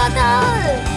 Water!